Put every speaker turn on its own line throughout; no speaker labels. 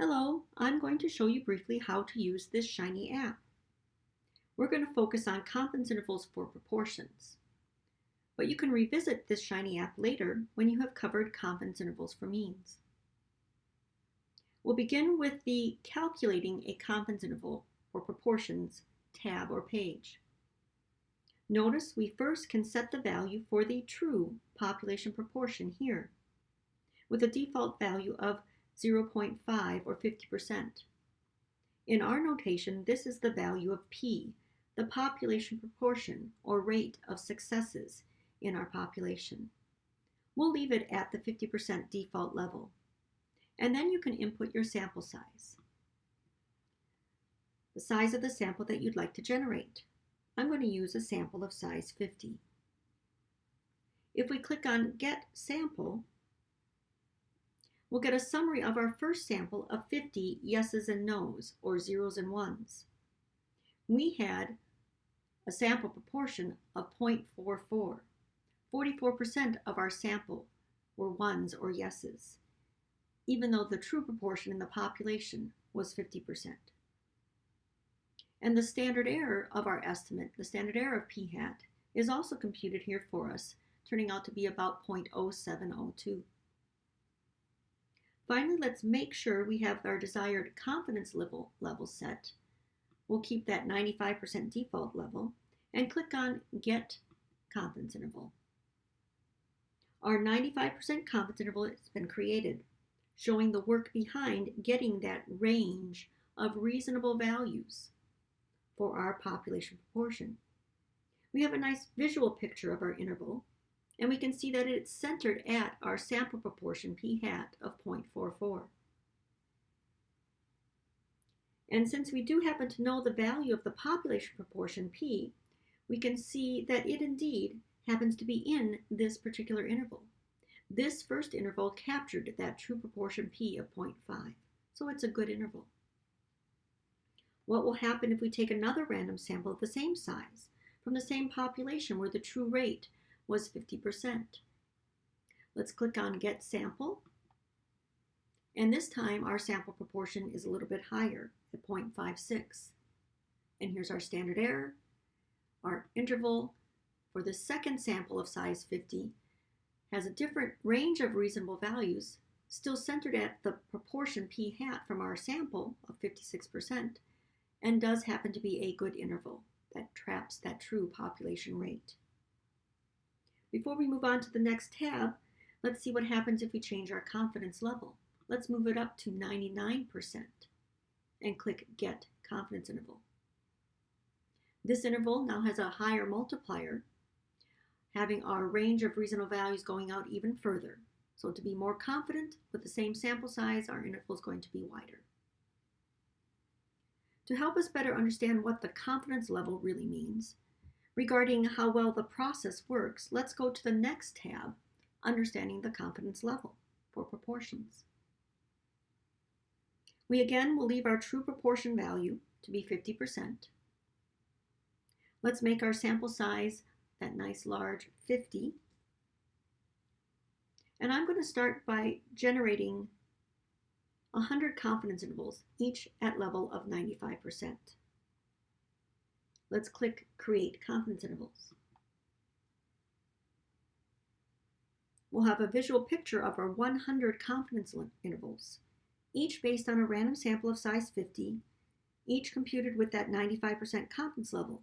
Hello, I'm going to show you briefly how to use this Shiny app. We're going to focus on confidence intervals for proportions. But you can revisit this Shiny app later when you have covered confidence intervals for means. We'll begin with the Calculating a Confidence Interval for Proportions tab or page. Notice we first can set the value for the true population proportion here, with a default value of 0.5 or 50%. In our notation, this is the value of P, the population proportion or rate of successes in our population. We'll leave it at the 50% default level. And then you can input your sample size, the size of the sample that you'd like to generate. I'm going to use a sample of size 50. If we click on Get Sample, we'll get a summary of our first sample of 50 yeses and nos, or zeros and ones. We had a sample proportion of 0.44. 44% of our sample were ones or yeses, even though the true proportion in the population was 50%. And the standard error of our estimate, the standard error of p hat, is also computed here for us, turning out to be about 0.0702. Finally, let's make sure we have our desired confidence level, level set. We'll keep that 95% default level and click on Get Confidence Interval. Our 95% confidence interval has been created, showing the work behind getting that range of reasonable values for our population proportion. We have a nice visual picture of our interval and we can see that it's centered at our sample proportion p hat of 0.44. And since we do happen to know the value of the population proportion p, we can see that it indeed happens to be in this particular interval. This first interval captured that true proportion p of 0.5, so it's a good interval. What will happen if we take another random sample of the same size from the same population where the true rate was 50%. Let's click on Get Sample. And this time our sample proportion is a little bit higher at 0.56. And here's our standard error. Our interval for the second sample of size 50 has a different range of reasonable values, still centered at the proportion p hat from our sample of 56%, and does happen to be a good interval that traps that true population rate. Before we move on to the next tab, let's see what happens if we change our confidence level. Let's move it up to 99% and click Get Confidence Interval. This interval now has a higher multiplier, having our range of reasonable values going out even further. So to be more confident with the same sample size, our interval is going to be wider. To help us better understand what the confidence level really means, Regarding how well the process works, let's go to the next tab, Understanding the Confidence Level for Proportions. We again will leave our true proportion value to be 50%. Let's make our sample size that nice large 50. And I'm going to start by generating 100 confidence intervals, each at level of 95%. Let's click Create Confidence Intervals. We'll have a visual picture of our 100 confidence intervals, each based on a random sample of size 50, each computed with that 95% confidence level.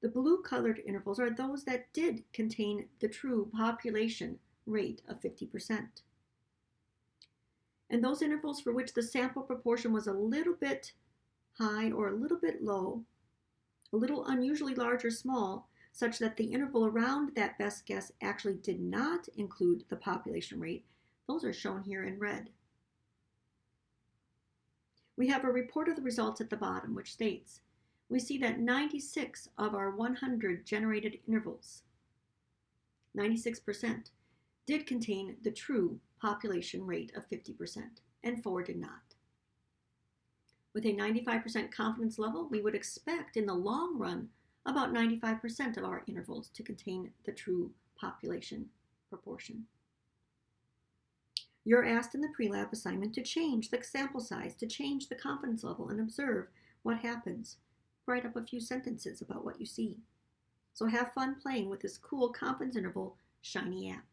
The blue colored intervals are those that did contain the true population rate of 50%. And those intervals for which the sample proportion was a little bit high or a little bit low a little unusually large or small, such that the interval around that best guess actually did not include the population rate, those are shown here in red. We have a report of the results at the bottom, which states, we see that 96 of our 100 generated intervals, 96%, did contain the true population rate of 50%, and 4 did not. With a 95% confidence level, we would expect in the long run about 95% of our intervals to contain the true population proportion. You're asked in the pre-lab assignment to change the sample size, to change the confidence level, and observe what happens. Write up a few sentences about what you see. So have fun playing with this cool confidence interval shiny app.